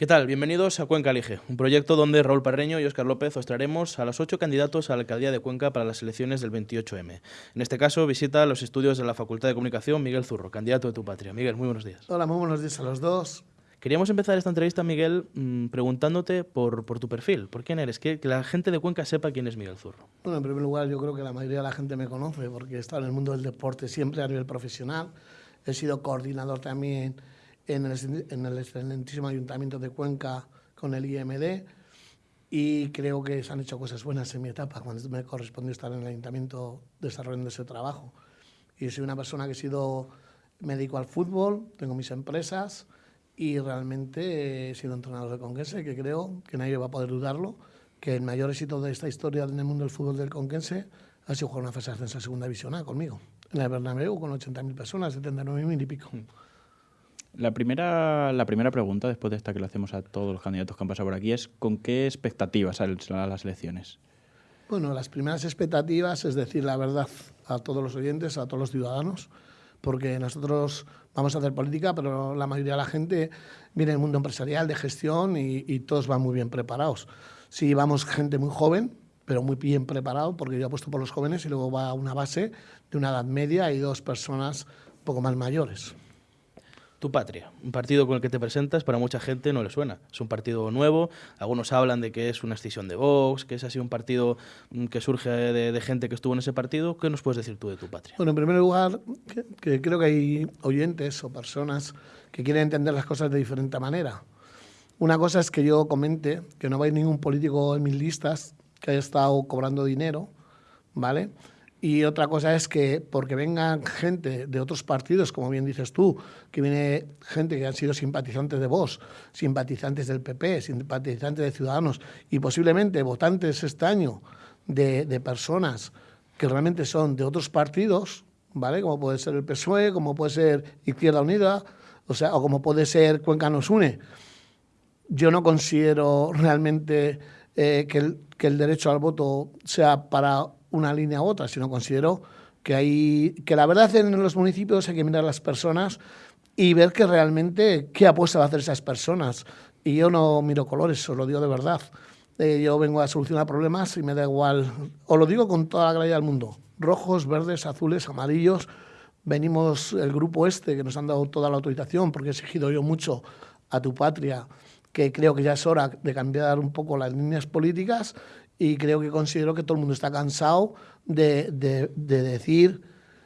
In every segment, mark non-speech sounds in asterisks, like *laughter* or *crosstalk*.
¿Qué tal? Bienvenidos a Cuenca Elige, un proyecto donde Raúl Parreño y Óscar López os traeremos a los ocho candidatos a la alcaldía de Cuenca para las elecciones del 28M. En este caso, visita los estudios de la Facultad de Comunicación Miguel Zurro, candidato de tu patria. Miguel, muy buenos días. Hola, muy buenos días a los dos. Queríamos empezar esta entrevista, Miguel, mm, preguntándote por, por, tu perfil, por quién eres, que, que, la gente de Cuenca sepa quién es Miguel Zurro. Bueno, en primer lugar, yo creo que la mayoría de la gente me conoce porque he estado en el mundo del deporte siempre a nivel profesional. He sido coordinador también en el, en el excelentísimo Ayuntamiento de Cuenca con el IMD y creo que se han hecho cosas buenas en mi etapa, cuando me correspondió estar en el ayuntamiento desarrollando ese trabajo. Y soy una persona que he sido, me dedico al fútbol, tengo mis empresas y realmente he sido entrenador de Conquense, que creo que nadie va a poder dudarlo, que el mayor éxito de esta historia en el mundo del fútbol del Conquense ha sido jugar una fase de ascenso a segunda división A conmigo, en el Bernabéu con 80.000 personas, 79.000 y pico. La primera, la primera pregunta, después de esta que le hacemos a todos los candidatos que han pasado por aquí, es ¿con qué expectativas salen las elecciones? Bueno, las primeras expectativas es decir la verdad a todos los oyentes, a todos los ciudadanos, porque nosotros vamos a hacer política, pero la mayoría de la gente viene del mundo empresarial, de gestión y, todos van muy bien preparados. Si vamos gente muy joven, pero muy bien preparado, porque yo apuesto por los jóvenes y luego va una base de una edad media y dos personas un poco más mayores. Tu Patria, un partido con el que te presentas, para mucha gente no le suena. Es un partido nuevo, algunos hablan de que es una escisión de Vox, que es así un partido mm, que surge de, gente que estuvo en ese partido. ¿Qué nos puedes decir tú de Tu Patria? Bueno, en primer lugar, que, creo que hay oyentes o personas que quieren entender las cosas de diferente manera. Una cosa es que yo comente que no hay ningún político en mis listas que haya estado cobrando dinero, ¿vale?, y otra cosa es que porque vengan gente de otros partidos, como bien dices tú, que viene gente que han sido simpatizantes de Vox, simpatizantes del PP, simpatizantes de Ciudadanos y posiblemente votantes este año de, de personas que realmente son de otros partidos, ¿vale? Como puede ser el PSOE, como puede ser Izquierda Unida, o sea, o como puede ser Cuenca nos une. Yo no considero realmente eh, que, el, que el derecho al voto sea para una línea u otra, sino considero que, hay, que la verdad en los municipios hay que mirar a las personas y ver que realmente qué apuesta va a hacer esas personas. Y yo no miro colores, os lo digo de verdad. Eh, yo vengo a solucionar problemas y me da igual, os lo digo con toda la claridad del mundo, rojos, verdes, azules, amarillos, venimos el grupo este que nos han dado toda la autorización porque he exigido yo mucho a tu patria que creo que ya es hora de cambiar un poco las líneas políticas y creo que considero que todo el mundo está cansado de, de, decir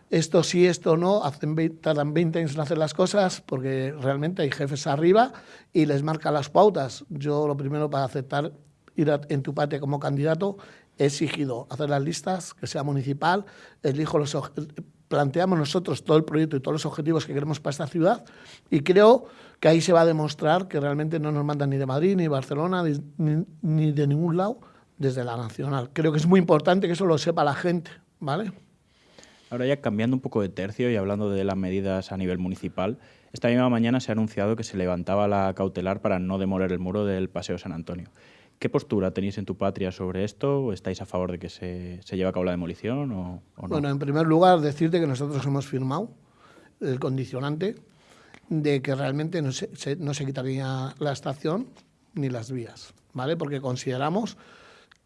esto sí, esto no, hacen, tardan 20 años en hacer las cosas porque realmente hay jefes arriba y les marcan las pautas. Yo lo primero para aceptar ir en tu patria como candidato he exigido hacer las listas, que sea municipal, elijo los planteamos nosotros todo el proyecto y todos los objetivos que queremos para esta ciudad y creo que ahí se va a demostrar que realmente no nos mandan ni de Madrid, ni de Barcelona, ni, ni de ningún lado, desde la nacional. Creo que es muy importante que eso lo sepa la gente, ¿vale? Ahora ya cambiando un poco de tercio y hablando de las medidas a nivel municipal, esta misma mañana se ha anunciado que se levantaba la cautelar para no demoler el muro del Paseo San Antonio. ¿Qué postura tenéis en tu patria sobre esto? ¿O ¿Estáis a favor de que se, se lleve a cabo la demolición o, no? Bueno, en primer lugar, decirte que nosotros hemos firmado el condicionante de que realmente no se, no se quitaría la estación ni las vías, ¿vale? Porque consideramos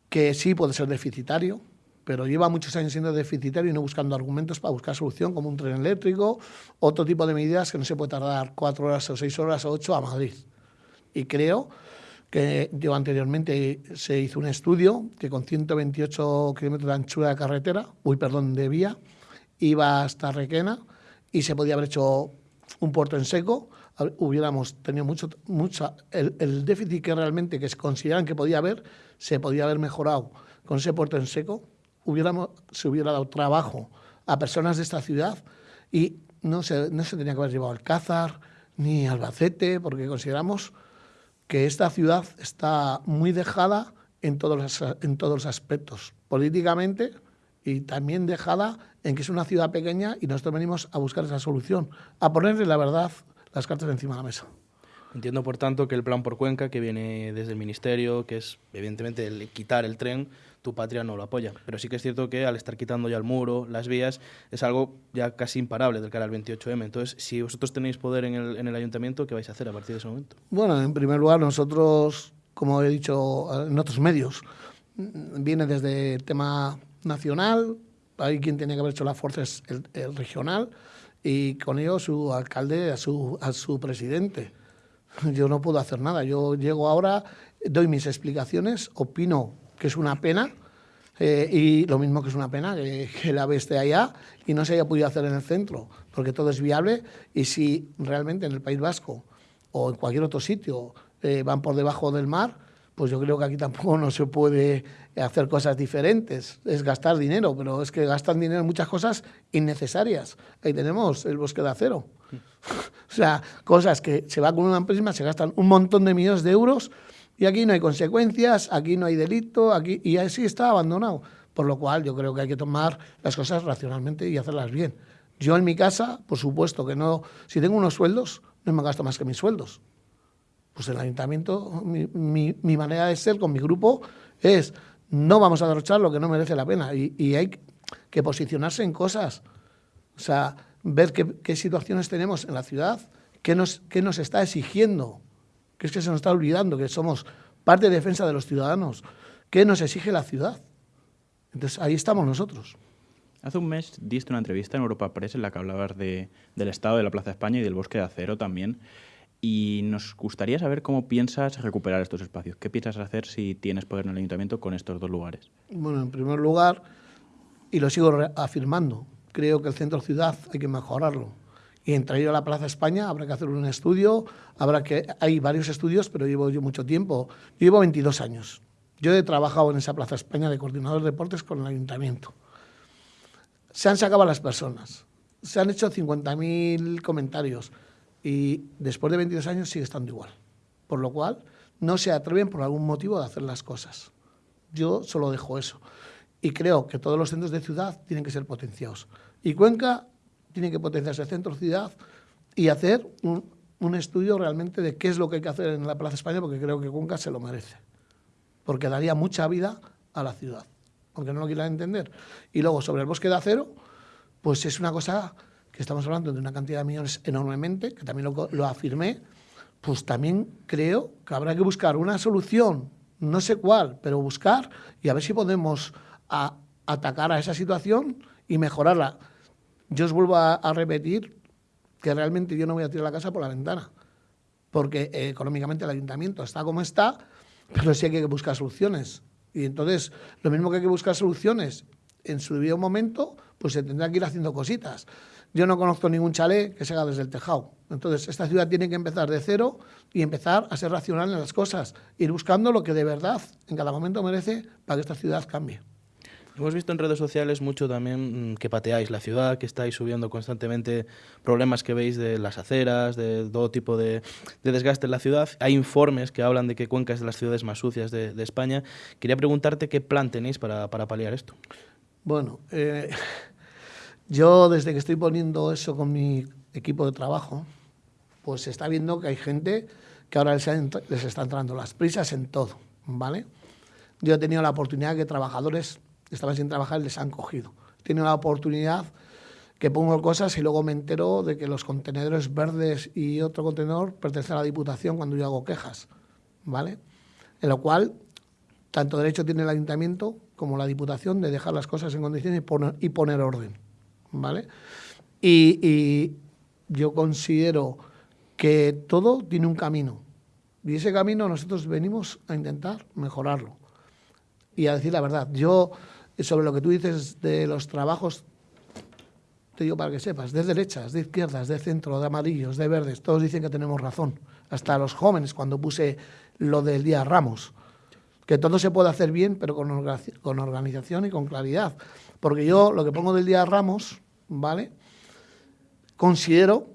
que sí puede ser deficitario, pero lleva muchos años siendo deficitario y no buscando argumentos para buscar solución, como un tren eléctrico, otro tipo de medidas que no se puede tardar cuatro horas o seis horas o ocho a Madrid. Y creo que yo anteriormente se hizo un estudio que con 128 kilómetros de anchura de carretera, uy, perdón, de vía, iba hasta Requena y se podía haber hecho un puerto en seco, hubiéramos tenido mucho, mucha, el, el déficit que realmente que se consideran que podía haber, se podía haber mejorado con ese puerto en seco, hubiéramos, se hubiera dado trabajo a personas de esta ciudad y no se, no se tenía que haber llevado Alcázar ni Albacete, porque consideramos que esta ciudad está muy dejada en todos los, en todos los aspectos, políticamente y también dejada en que es una ciudad pequeña y nosotros venimos a buscar esa solución, a ponerle la verdad las cartas encima de la mesa. Entiendo, por tanto, que el plan por Cuenca, que viene desde el Ministerio, que es evidentemente el quitar el tren, tu patria no lo apoya. Pero sí que es cierto que al estar quitando ya el muro, las vías, es algo ya casi imparable del cara al 28M. Entonces, si vosotros tenéis poder en el, en el ayuntamiento, ¿qué vais a hacer a partir de ese momento? Bueno, en primer lugar, nosotros, como he dicho en otros medios, viene desde el tema nacional, hay quien tiene que haber hecho la fuerza es el, el regional, y con ello su alcalde, a su, a su presidente. Yo no puedo hacer nada. Yo llego ahora, doy mis explicaciones, opino que es una pena, eh, y lo mismo que es una pena que, que el AVE allá y no se haya podido hacer en el centro, porque todo es viable y si realmente en el País Vasco o en cualquier otro sitio eh, van por debajo del mar, pues yo creo que aquí tampoco no se puede hacer cosas diferentes, es gastar dinero, pero es que gastan dinero en muchas cosas innecesarias. Ahí tenemos el bosque de acero. *laughs* o sea, cosas que se va con una empresa, se gastan un montón de millones de euros y aquí no hay consecuencias, aquí no hay delito, aquí y así está abandonado. Por lo cual yo creo que hay que tomar las cosas racionalmente y hacerlas bien. Yo en mi casa, por supuesto que no, si tengo unos sueldos, no me gasto más que mis sueldos. Pues el ayuntamiento, mi, mi, mi manera de ser con mi grupo es no vamos a derrochar lo que no merece la pena y, y hay que posicionarse en cosas. O sea, ver qué, qué situaciones tenemos en la ciudad, qué nos, qué nos está exigiendo que es que se nos está olvidando que somos parte de defensa de los ciudadanos, ¿qué nos exige la ciudad? Entonces ahí estamos nosotros. Hace un mes diste una entrevista en Europa Press en la que hablabas de, del estado de la Plaza España y del bosque de acero también. Y nos gustaría saber cómo piensas recuperar estos espacios. ¿Qué piensas hacer si tienes poder en el ayuntamiento con estos dos lugares? Bueno, en primer lugar, y lo sigo afirmando, creo que el centro ciudad hay que mejorarlo y entre ellos la Plaza España habrá que hacer un estudio, habrá que hay varios estudios, pero llevo yo mucho tiempo, yo llevo 22 años. Yo he trabajado en esa Plaza España de coordinador de deportes con el ayuntamiento. Se han sacado las personas, se han hecho 50.000 comentarios y después de 22 años sigue estando igual. Por lo cual, no se atreven por algún motivo de hacer las cosas. Yo solo dejo eso. Y creo que todos los centros de ciudad tienen que ser potenciados. Y Cuenca tiene que potenciarse el centro ciudad y hacer un, un, estudio realmente de qué es lo que hay que hacer en la Plaza España, porque creo que Cuenca se lo merece. Porque daría mucha vida a la ciudad, aunque no lo quieran entender. Y luego, sobre el bosque de acero, pues es una cosa estamos hablando de una cantidad de millones enormemente, que también lo, lo afirmé, pues también creo que habrá que buscar una solución, no sé cuál, pero buscar y a ver si podemos atacar a esa situación y mejorarla. Yo os vuelvo a, a, repetir que realmente yo no voy a tirar la casa por la ventana, porque eh, económicamente el ayuntamiento está como está, pero sí hay que buscar soluciones. Y entonces, lo mismo que hay que buscar soluciones en su debido momento, pues se tendrá que ir haciendo cositas. Yo no conozco ningún chalet que se haga desde el tejado. Entonces, esta ciudad tiene que empezar de cero y empezar a ser racional en las cosas, ir buscando lo que de verdad en cada momento merece para que esta ciudad cambie. Hemos visto en redes sociales mucho también mm, que pateáis la ciudad, que estáis subiendo constantemente problemas que veis de las aceras, de todo tipo de, de desgaste en la ciudad. Hay informes que hablan de que Cuenca es de las ciudades más sucias de, de España. Quería preguntarte qué plan tenéis para, para paliar esto. Bueno, eh, *laughs* yo desde que estoy poniendo eso con mi equipo de trabajo, pues se está viendo que hay gente que ahora les, les está entrando las prisas en todo, ¿vale? Yo he tenido la oportunidad que trabajadores estaban sin trabajar les han cogido. Tiene la oportunidad que pongo cosas y luego me entero de que los contenedores verdes y otro contenedor pertenecen a la Diputación cuando yo hago quejas, ¿vale? En lo cual, tanto derecho tiene el Ayuntamiento como la Diputación de dejar las cosas en condiciones y poner orden, ¿vale? Y, yo considero que todo tiene un camino y ese camino nosotros venimos a intentar mejorarlo y a decir la verdad. Yo sobre lo que tú dices de los trabajos, te digo para que sepas, de derechas, de izquierdas, de centro, de amarillos, de verdes, todos dicen que tenemos razón. Hasta los jóvenes, cuando puse lo del Día Ramos, que todo se puede hacer bien, pero con, con organización y con claridad. Porque yo lo que pongo del Día Ramos, ¿vale? Considero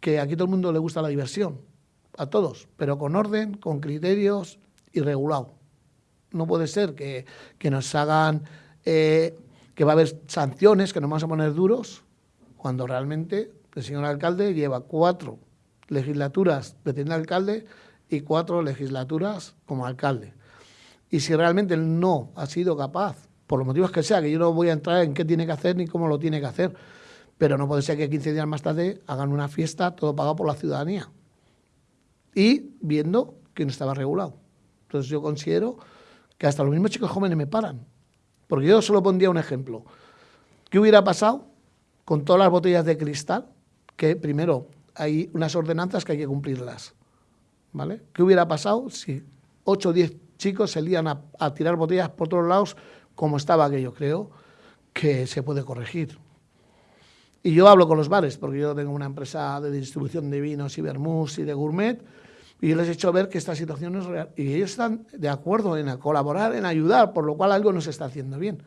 que aquí todo el mundo le gusta la diversión, a todos, pero con orden, con criterios y regulado no puede ser que, que nos hagan eh, que va a haber sanciones, que nos vamos a poner duros, cuando realmente el señor alcalde lleva cuatro legislaturas de tener alcalde y cuatro legislaturas como alcalde. Y si realmente él no ha sido capaz, por los motivos que sea, que yo no voy a entrar en qué tiene que hacer ni cómo lo tiene que hacer, pero no puede ser que 15 días más tarde hagan una fiesta todo pagado por la ciudadanía y viendo que no estaba regulado. Entonces yo considero que hasta los mismos chicos jóvenes me paran. Porque yo solo pondría un ejemplo. ¿Qué hubiera pasado con todas las botellas de cristal? Que primero hay unas ordenanzas que hay que cumplirlas. ¿Vale? ¿Qué hubiera pasado si 8 o 10 chicos se lían a, a tirar botellas por todos lados como estaba aquello? Creo que se puede corregir. Y yo hablo con los bares, porque yo tengo una empresa de distribución de vinos y vermús y de gourmet, y yo les he hecho ver que esta situación es real. Y ellos están de acuerdo en colaborar, en ayudar, por lo cual algo no se está haciendo bien.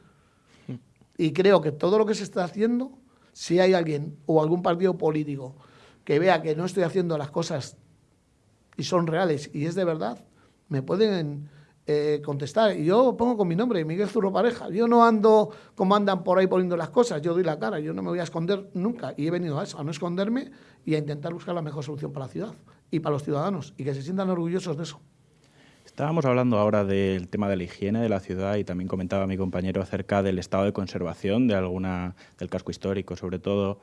Y creo que todo lo que se está haciendo, si hay alguien o algún partido político que vea que no estoy haciendo las cosas y son reales y es de verdad, me pueden eh, contestar. Y yo pongo con mi nombre, Miguel Zurro Pareja. Yo no ando como andan por ahí poniendo las cosas, yo doy la cara, yo no me voy a esconder nunca. Y he venido a eso, a no esconderme y a intentar buscar la mejor solución para la ciudad y para los ciudadanos y que se sientan orgullosos de eso. Estábamos hablando ahora del tema de la higiene de la ciudad y también comentaba mi compañero acerca del estado de conservación de alguna del casco histórico sobre todo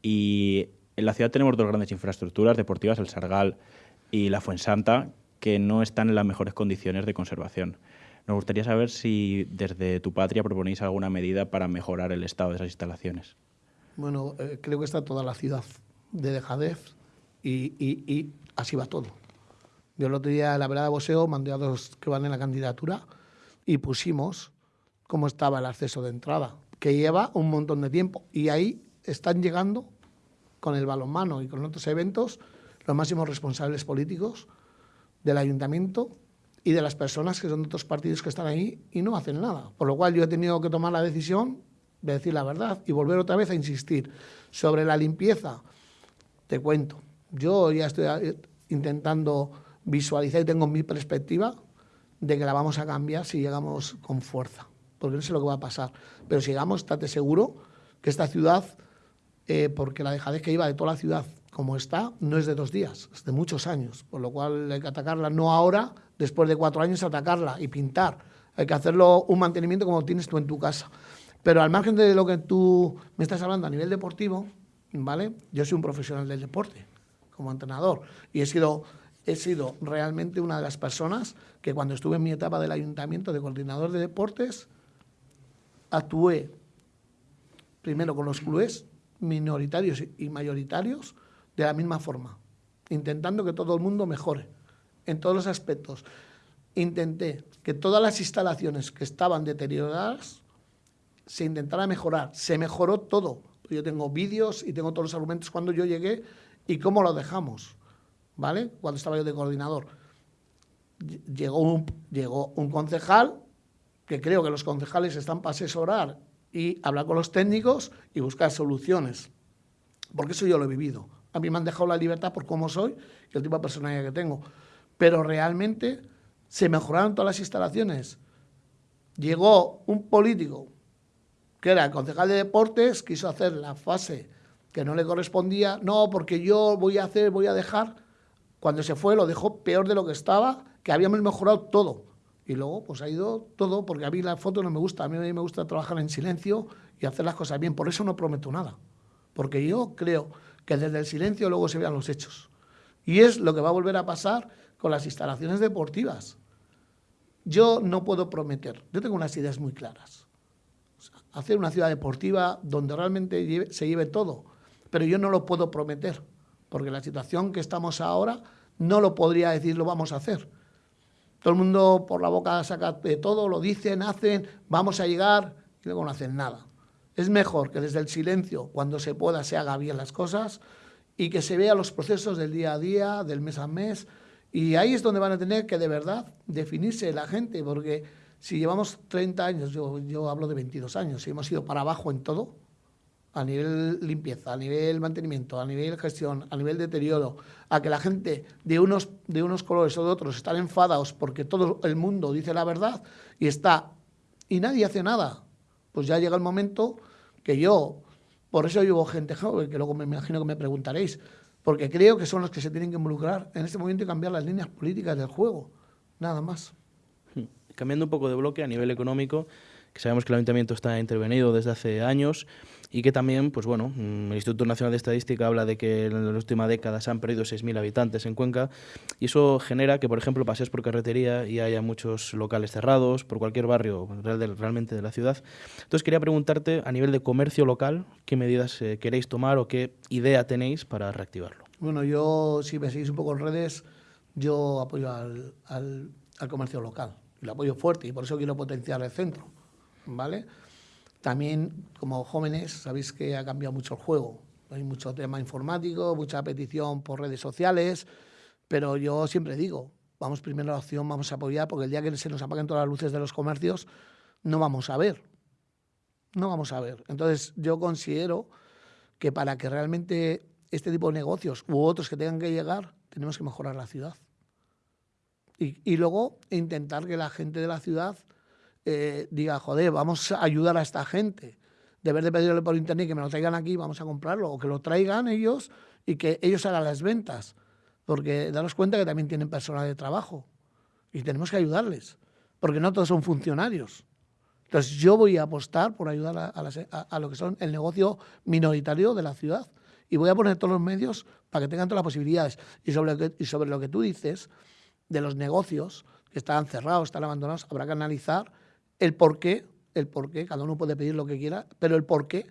y en la ciudad tenemos dos grandes infraestructuras deportivas, el Sargal y la Fuensanta, que no están en las mejores condiciones de conservación. Nos gustaría saber si desde tu patria proponéis alguna medida para mejorar el estado de esas instalaciones. Bueno, eh, creo que está toda la ciudad de dejadez y, así va todo. Yo el otro día en la vereda de Boseo mandé a dos que van en la candidatura y pusimos cómo estaba el acceso de entrada, que lleva un montón de tiempo. Y ahí están llegando con el balonmano y con otros eventos los máximos responsables políticos del ayuntamiento y de las personas que son de otros partidos que están ahí y no hacen nada. Por lo cual yo he tenido que tomar la decisión de decir la verdad y volver otra vez a insistir. Sobre la limpieza, te cuento, yo ya estoy eh, intentando visualizar y tengo mi perspectiva de que la vamos a cambiar si llegamos con fuerza, porque no sé lo que va a pasar. Pero si llegamos, estate seguro que esta ciudad, eh, porque la dejadez que iba de toda la ciudad como está, no es de dos días, es de muchos años, por lo cual hay que atacarla no ahora, después de cuatro años atacarla y pintar. Hay que hacerlo un mantenimiento como tienes tú en tu casa. Pero al margen de lo que tú me estás hablando a nivel deportivo, ¿vale? Yo soy un profesional del deporte, como entrenador, y he sido, he sido realmente una de las personas que cuando estuve en mi etapa del ayuntamiento de coordinador de deportes, actué primero con los clubes minoritarios y mayoritarios, de la misma forma, intentando que todo el mundo mejore en todos los aspectos. Intenté que todas las instalaciones que estaban deterioradas se intentara mejorar. Se mejoró todo. Yo tengo vídeos y tengo todos los argumentos cuando yo llegué y cómo lo dejamos, ¿vale? Cuando estaba yo de coordinador. Llegó un, llegó un concejal, que creo que los concejales están para asesorar y hablar con los técnicos y buscar soluciones. Porque eso yo lo he vivido. A mí me han dejado la libertad por cómo soy y el tipo de personalidad que tengo. Pero realmente se mejoraron todas las instalaciones. Llegó un político, que era concejal de deportes, quiso hacer la fase que no le correspondía. No, porque yo voy a hacer, voy a dejar. Cuando se fue lo dejó peor de lo que estaba, que habíamos mejorado todo. Y luego pues ha ido todo, porque a mí la foto no me gusta, a mí me gusta trabajar en silencio y hacer las cosas bien. Por eso no prometo nada. Porque yo creo que desde el silencio luego se vean los hechos. Y es lo que va a volver a pasar con las instalaciones deportivas. Yo no puedo prometer, yo tengo unas ideas muy claras. hacer una ciudad deportiva donde realmente se lleve todo, pero yo no lo puedo prometer, porque la situación que estamos ahora no lo podría decir, lo vamos a hacer. Todo el mundo por la boca saca de todo, lo dicen, hacen, vamos a llegar y luego no hacen nada. Es mejor que desde el silencio, cuando se pueda, se haga bien las cosas y que se vean los procesos del día a día, del mes a mes. Y ahí es donde van a tener que de verdad definirse la gente, porque si llevamos 30 años, yo, yo hablo de 22 años, si hemos ido para abajo en todo, a nivel limpieza, a nivel mantenimiento, a nivel gestión, a nivel deterioro, a que la gente de unos, de unos colores o de otros están enfadados porque todo el mundo dice la verdad y está y nadie hace nada pues ya llega el momento que yo, por eso llevo gente joven, que luego me imagino que me preguntaréis, porque creo que son los que se tienen que involucrar en este momento y cambiar las líneas políticas del juego, nada más. Hmm. Cambiando un poco de bloque a nivel económico, que sabemos que el ayuntamiento está intervenido desde hace años y que también, pues bueno, mm, el Instituto Nacional de Estadística habla de que en la última década se han perdido 6.000 habitantes en Cuenca y eso genera que, por ejemplo, pasees por carretería y haya muchos locales cerrados por cualquier barrio realmente de la ciudad. Entonces quería preguntarte, a nivel de comercio local, ¿qué medidas eh, queréis tomar o qué idea tenéis para reactivarlo? Bueno, yo, si me seguís un poco en redes, yo apoyo al, al, al comercio local y lo apoyo fuerte y por eso quiero potenciar el centro, ¿vale? También, como jóvenes, sabéis que ha cambiado mucho el juego. Hay mucho tema informático, mucha petición por redes sociales, pero yo siempre digo, vamos primero a la opción, vamos a apoyar, porque el día que se nos apaguen todas las luces de los comercios, no vamos a ver. No vamos a ver. Entonces, yo considero que para que realmente este tipo de negocios u otros que tengan que llegar, tenemos que mejorar la ciudad. Y, y luego intentar que la gente de la ciudad eh, diga, joder, vamos a ayudar a esta gente. De vez de pedirle por internet que me lo traigan aquí, vamos a comprarlo, o que lo traigan ellos y que ellos hagan las ventas. Porque daros cuenta que también tienen personal de trabajo y tenemos que ayudarles, porque no todos son funcionarios. Entonces yo voy a apostar por ayudar a, lo que son el negocio minoritario de la ciudad y voy a poner todos los medios para que tengan todas las posibilidades. Y sobre, y sobre lo que tú dices de los negocios que están cerrados, están abandonados, habrá que analizar el por qué, el por qué, cada uno puede pedir lo que quiera, pero el por qué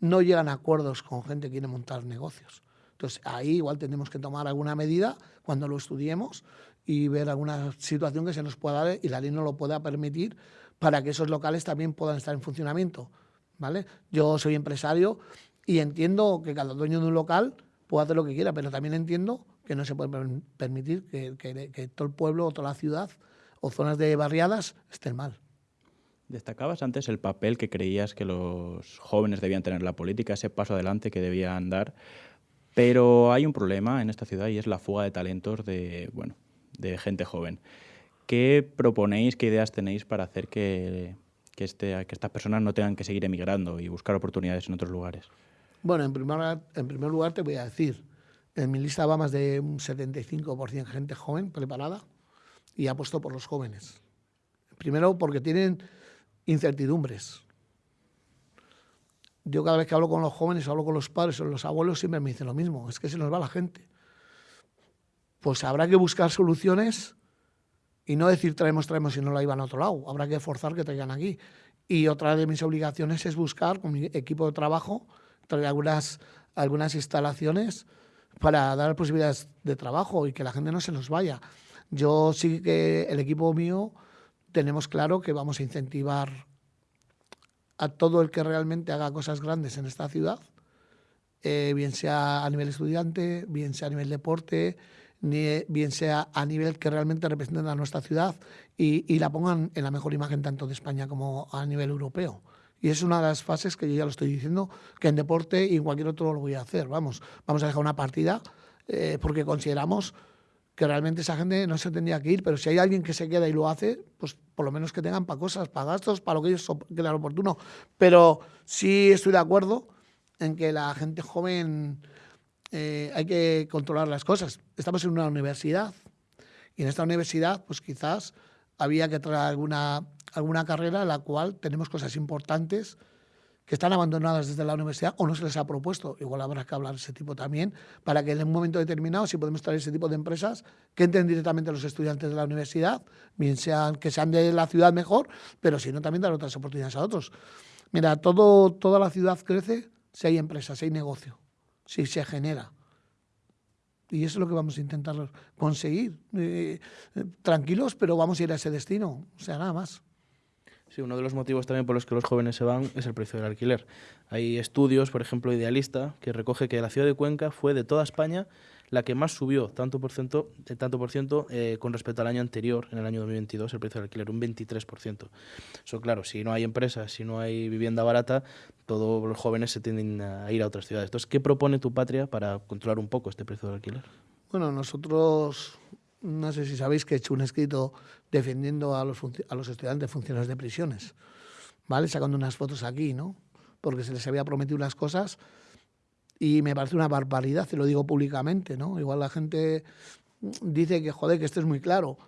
no llegan a acuerdos con gente que quiere montar negocios. Entonces ahí igual tenemos que tomar alguna medida cuando lo estudiemos y ver alguna situación que se nos pueda dar y la ley no lo pueda permitir para que esos locales también puedan estar en funcionamiento. ¿vale? Yo soy empresario y entiendo que cada dueño de un local puede hacer lo que quiera, pero también entiendo que no se puede permitir que, que, que todo el pueblo o toda la ciudad o zonas de barriadas estén mal. Destacabas antes el papel que creías que los jóvenes debían tener en la política, ese paso adelante que debían dar, pero hay un problema en esta ciudad y es la fuga de talentos de, bueno, de gente joven. ¿Qué proponéis, qué ideas tenéis para hacer que, que, este, que estas personas no tengan que seguir emigrando y buscar oportunidades en otros lugares? Bueno, en primer, en primer lugar te voy a decir, en mi lista va más de un 75% gente joven preparada y apuesto por los jóvenes. Primero porque tienen incertidumbres. Yo cada vez que hablo con los jóvenes, hablo con los padres o los abuelos, siempre me dicen lo mismo, es que se nos va la gente. Pues habrá que buscar soluciones y no decir traemos, traemos y no la iban a otro lado. Habrá que forzar que traigan aquí. Y otra de mis obligaciones es buscar con mi equipo de trabajo, traer algunas, algunas instalaciones para dar posibilidades de trabajo y que la gente no se nos vaya. Yo sí que el equipo mío tenemos claro que vamos a incentivar a todo el que realmente haga cosas grandes en esta ciudad, eh, bien sea a nivel estudiante, bien sea a nivel deporte, ni, bien sea a nivel que realmente representen a nuestra ciudad y, y, la pongan en la mejor imagen tanto de España como a nivel europeo. Y es una de las fases que yo ya lo estoy diciendo, que en deporte y en cualquier otro lo voy a hacer. Vamos, vamos a dejar una partida eh, porque consideramos que realmente esa gente no se tendría que ir, pero si hay alguien que se queda y lo hace, pues por lo menos que tengan para cosas, para gastos, para lo que ellos crean oportuno. Pero sí estoy de acuerdo en que la gente joven eh, hay que controlar las cosas. Estamos en una universidad y en esta universidad pues quizás había que traer alguna, alguna carrera en la cual tenemos cosas importantes están abandonadas desde la universidad o no se les ha propuesto. Igual habrá que hablar de ese tipo también, para que en un momento determinado, si podemos traer ese tipo de empresas, que entren directamente los estudiantes de la universidad, bien sean que sean de la ciudad mejor, pero si no, también dar otras oportunidades a otros. Mira, todo, toda la ciudad crece si hay empresas, si hay negocio, si se genera. Y eso es lo que vamos a intentar conseguir. Eh, eh, tranquilos, pero vamos a ir a ese destino. O sea, nada más. Sí, uno de los motivos también por los que los jóvenes se van es el precio del alquiler. Hay estudios, por ejemplo, Idealista, que recoge que la ciudad de Cuenca fue de toda España la que más subió, tanto por ciento, tanto por ciento eh, con respecto al año anterior, en el año 2022, el precio del alquiler, un 23%. Eso, claro, si no hay empresas, si no hay vivienda barata, todos los jóvenes se tienden a ir a otras ciudades. Entonces, ¿qué propone tu patria para controlar un poco este precio del alquiler? Bueno, nosotros no sé si sabéis que he hecho un escrito defendiendo a los, a los estudiantes funcionarios de prisiones, ¿vale? Sacando unas fotos aquí, ¿no? Porque se les había prometido unas cosas Y me parece una barbaridad, te lo digo públicamente, ¿no? Igual la gente dice que, joder, que esto es muy claro,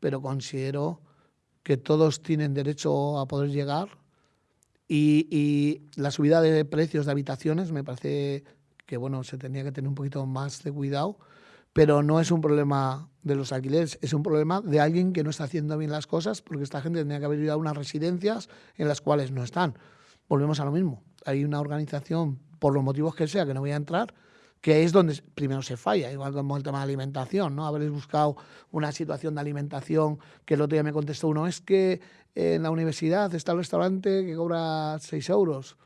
pero considero que todos tienen derecho a poder llegar y, y, la subida de precios de habitaciones me parece que, bueno, se tenía que tener un poquito más de cuidado, pero no es un problema de los alquileres, es un problema de alguien que no está haciendo bien las cosas porque esta gente tendría que haber ido a unas residencias en las cuales no están. Volvemos a lo mismo. Hay una organización, por los motivos que sea, que no voy a entrar, que es donde primero se falla, igual como el tema de alimentación, ¿no? Habréis buscado una situación de alimentación que el otro día me contestó uno, es que en la universidad está el restaurante que cobra 6 euros.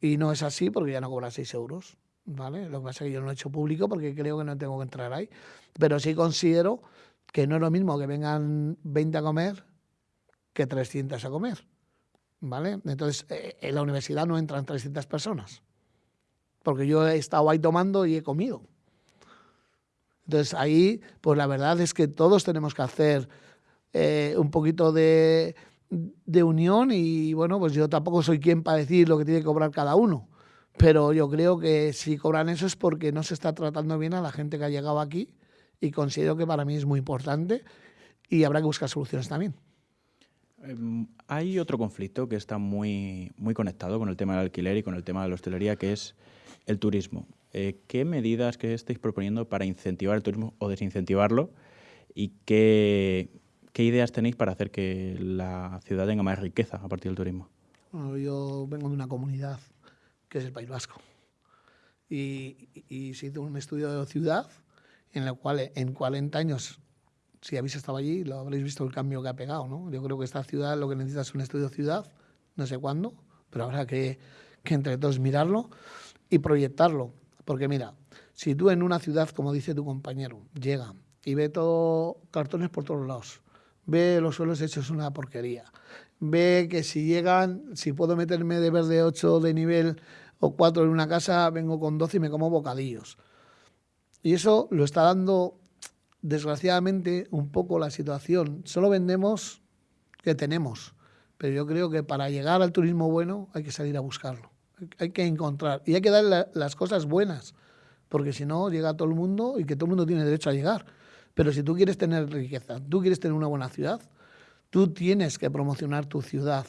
Y no es así porque ya no cobra 6 euros, ¿vale? Lo que pasa es que yo no lo he hecho público porque creo que no tengo que entrar ahí. Pero sí considero que no es lo mismo que vengan 20 a comer que 300 a comer, ¿vale? Entonces, eh, en la universidad no entran 300 personas porque yo he estado ahí tomando y he comido. Entonces ahí, pues la verdad es que todos tenemos que hacer eh, un poquito de, de, unión y bueno, pues yo tampoco soy quien para decir lo que tiene que cobrar cada uno, pero yo creo que si cobran eso es porque no se está tratando bien a la gente que ha llegado aquí y considero que para mí es muy importante y habrá que buscar soluciones también. Em, hay otro conflicto que está muy, muy conectado con el tema del alquiler y con el tema de la hostelería, que es el turismo. Eh, ¿Qué medidas que estáis proponiendo para incentivar el turismo o desincentivarlo? ¿Y qué, ideas tenéis para hacer que la ciudad tenga más riqueza a partir del turismo? yo vengo de una comunidad que es el País Vasco. Y, y, se hizo un estudio de ciudad en el cual en 40 años, si habéis estado allí, lo habréis visto el cambio que ha pegado. ¿no? Yo creo que esta ciudad lo que necesita es un estudio de ciudad, no sé cuándo, pero habrá que, que entre todos mirarlo y proyectarlo. Porque mira, si tú en una ciudad, como dice tu compañero, llega y ve todo cartones por todos lados, ve los suelos hechos una porquería, ve que si llegan, si puedo meterme de verde 8 de nivel o 4 en una casa, vengo con 12 y me como bocadillos. Y eso lo está dando, desgraciadamente, un poco la situación. Solo vendemos que tenemos, pero yo creo que para llegar al turismo bueno hay que salir a buscarlo hay que encontrar y hay que dar las cosas buenas, porque si no llega todo el mundo y que todo el mundo tiene derecho a llegar. Pero si tú quieres tener riqueza, tú quieres tener una buena ciudad, tú tienes que promocionar tu ciudad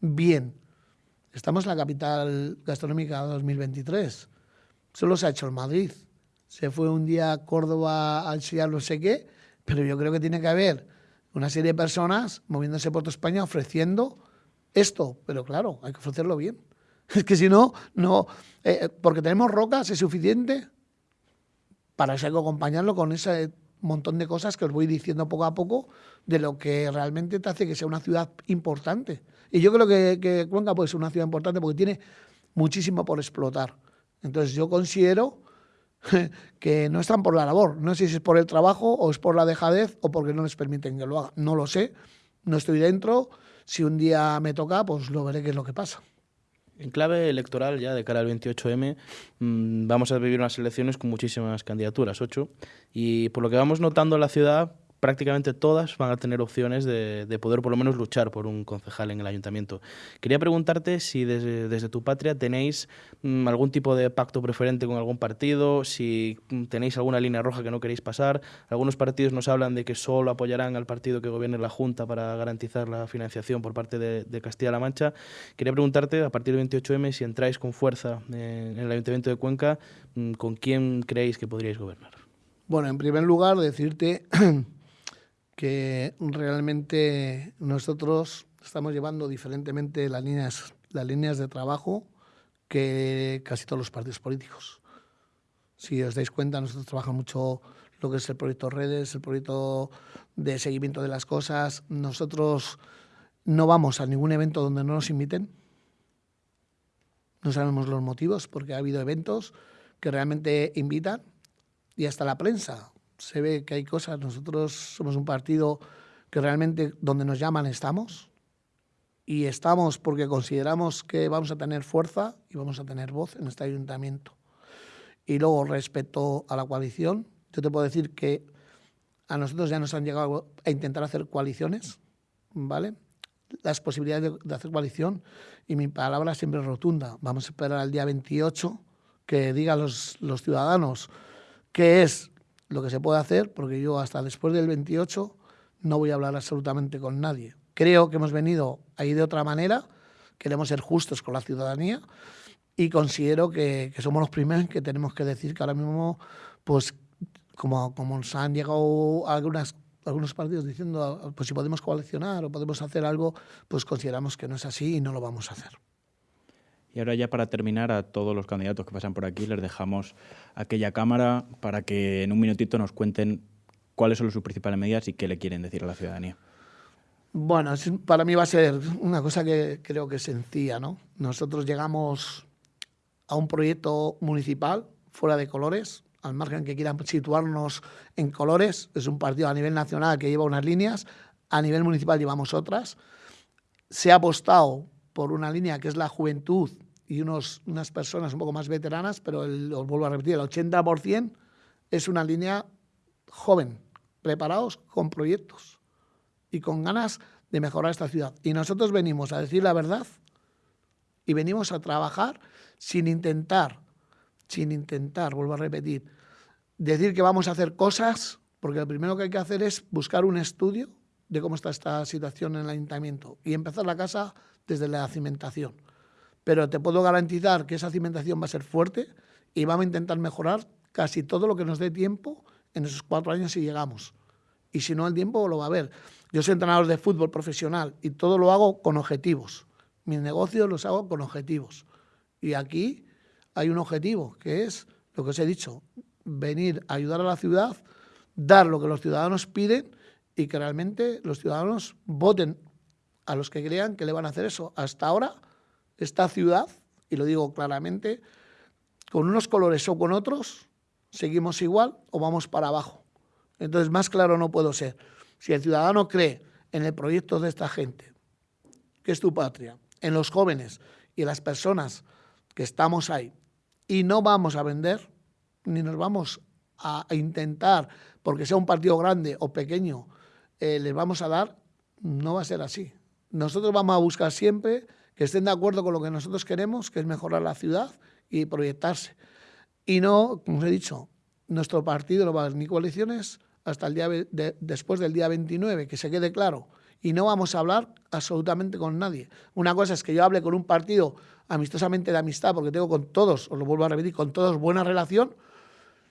bien. Estamos en la capital gastronómica 2023. Solo se ha hecho en Madrid. Se fue un día a Córdoba a enseñar no sé qué, pero yo creo que tiene que haber una serie de personas moviéndose por toda España ofreciendo esto. Pero claro, hay que ofrecerlo bien. *laughs* Es que si no, no. Eh, porque tenemos rocas, es suficiente para eso hay que acompañarlo con ese montón de cosas que os voy diciendo poco a poco de lo que realmente te hace que sea una ciudad importante. Y yo creo que, que Cuenca puede ser una ciudad importante porque tiene muchísimo por explotar. Entonces yo considero *laughs* que no están por la labor. No sé si es por el trabajo o es por la dejadez o porque no les permiten que lo haga. No lo sé. No estoy dentro. Si un día me toca, pues lo veré qué es lo que pasa. En clave electoral, ya de cara al 28M, mm, vamos a vivir unas elecciones con muchísimas candidaturas, ocho, y por lo que vamos notando en la ciudad, prácticamente todas van a tener opciones de, de, poder por lo menos luchar por un concejal en el ayuntamiento. Quería preguntarte si desde, tu patria tenéis mm, algún tipo de pacto preferente con algún partido, si mm, tenéis alguna línea roja que no queréis pasar. Algunos partidos nos hablan de que solo apoyarán al partido que gobierne la Junta para garantizar la financiación por parte de, de Castilla-La Mancha. Quería preguntarte, a partir del 28M, si entráis con fuerza en el ayuntamiento de Cuenca, mm, ¿con quién creéis que podríais gobernar? Bueno, en primer lugar, decirte *clears throat* que realmente nosotros estamos llevando diferentemente las líneas, las líneas de trabajo que casi todos los partidos políticos. Si os dais cuenta, nosotros trabajamos mucho lo que es el proyecto redes, el proyecto de seguimiento de las cosas. Nosotros no vamos a ningún evento donde no nos inviten. No sabemos los motivos, porque ha habido eventos que realmente invitan y hasta la prensa se ve que hay cosas. Nosotros somos un partido que realmente donde nos llaman estamos. Y estamos porque consideramos que vamos a tener fuerza y vamos a tener voz en este ayuntamiento. Y luego, respecto a la coalición, yo te puedo decir que a nosotros ya nos han llegado a intentar hacer coaliciones, ¿vale? Las posibilidades de, hacer coalición, y mi palabra siempre es rotunda. Vamos a esperar al día 28, que digan los, los ciudadanos qué es lo que se puede hacer, porque yo hasta después del 28 no voy a hablar absolutamente con nadie. Creo que hemos venido ahí de otra manera, queremos ser justos con la ciudadanía y considero que, que somos los primeros que tenemos que decir que ahora mismo, pues como, como nos han llegado algunas algunos partidos diciendo, pues si podemos coalicionar o podemos hacer algo, pues consideramos que no es así y no lo vamos a hacer. Y ahora ya para terminar, a todos los candidatos que pasan por aquí les dejamos aquella cámara para que en un minutito nos cuenten cuáles son sus principales medidas y qué le quieren decir a la ciudadanía. Bueno, para mí va a ser una cosa que creo que es sencilla, ¿no? Nosotros llegamos a un proyecto municipal fuera de colores, al margen que quieran situarnos en colores, es un partido a nivel nacional que lleva unas líneas, a nivel municipal llevamos otras. Se ha apostado por una línea que es la juventud y unos, unas personas un poco más veteranas, pero os vuelvo a repetir, el 80% es una línea joven, preparados con proyectos y con ganas de mejorar esta ciudad. Y nosotros venimos a decir la verdad y venimos a trabajar sin intentar sin intentar, vuelvo a repetir, decir que vamos a hacer cosas, porque lo primero que hay que hacer es buscar un estudio de cómo está esta situación en el ayuntamiento y empezar la casa desde la cimentación. Pero te puedo garantizar que esa cimentación va a ser fuerte y vamos a intentar mejorar casi todo lo que nos dé tiempo en esos cuatro años si llegamos. Y si no, el tiempo lo va a ver. Yo soy entrenador de fútbol profesional y todo lo hago con objetivos. Mis negocios los hago con objetivos. Y aquí hay un objetivo, que es lo que os he dicho, venir a ayudar a la ciudad, dar lo que los ciudadanos piden y que realmente los ciudadanos voten a los que crean que le van a hacer eso. Hasta ahora, esta ciudad, y lo digo claramente, con unos colores o con otros, seguimos igual o vamos para abajo. Entonces, más claro no puedo ser. Si el ciudadano cree en el proyecto de esta gente, que es tu patria, en los jóvenes y las personas que estamos ahí, y no vamos a vender, ni nos vamos a, intentar, porque sea un partido grande o pequeño, eh, les vamos a dar, no va a ser así. Nosotros vamos a buscar siempre que estén de acuerdo con lo que nosotros queremos, que es mejorar la ciudad y proyectarse. Y no, como os he dicho, nuestro partido no va a haber ni coaliciones hasta el día después del día 29, que se quede claro. Y no vamos a hablar absolutamente con nadie. Una cosa es que yo hable con un partido amistosamente de amistad, porque tengo con todos, os lo vuelvo a repetir, con todos buena relación.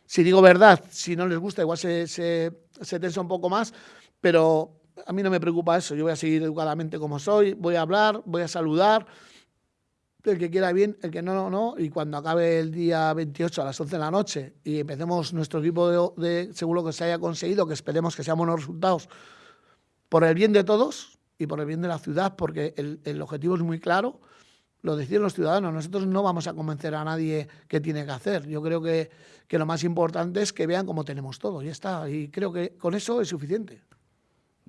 Si digo verdad, si no les gusta, igual se, se, se tensa un poco más, pero a mí no me preocupa eso. Yo voy a seguir educadamente como soy, voy a hablar, voy a saludar. El que quiera bien, el que no, no, no. Y cuando acabe el día 28 a las 11 de la noche y empecemos nuestro equipo de, seguro que se haya conseguido, que esperemos que sean buenos resultados, por el bien de todos y por el bien de la ciudad, porque el, el objetivo es muy claro lo deciden los ciudadanos. Nosotros no vamos a convencer a nadie qué tiene que hacer. Yo creo que, que lo más importante es que vean cómo tenemos todo. Y está. Y creo que con eso es suficiente.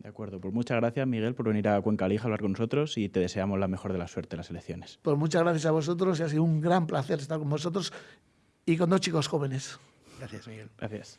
De acuerdo. Pues muchas gracias, Miguel, por venir a Cuenca Lija a hablar con nosotros y te deseamos la mejor de la suerte en las elecciones. Pues muchas gracias a vosotros y ha sido un gran placer estar con vosotros y con dos chicos jóvenes. Gracias, Miguel. Gracias.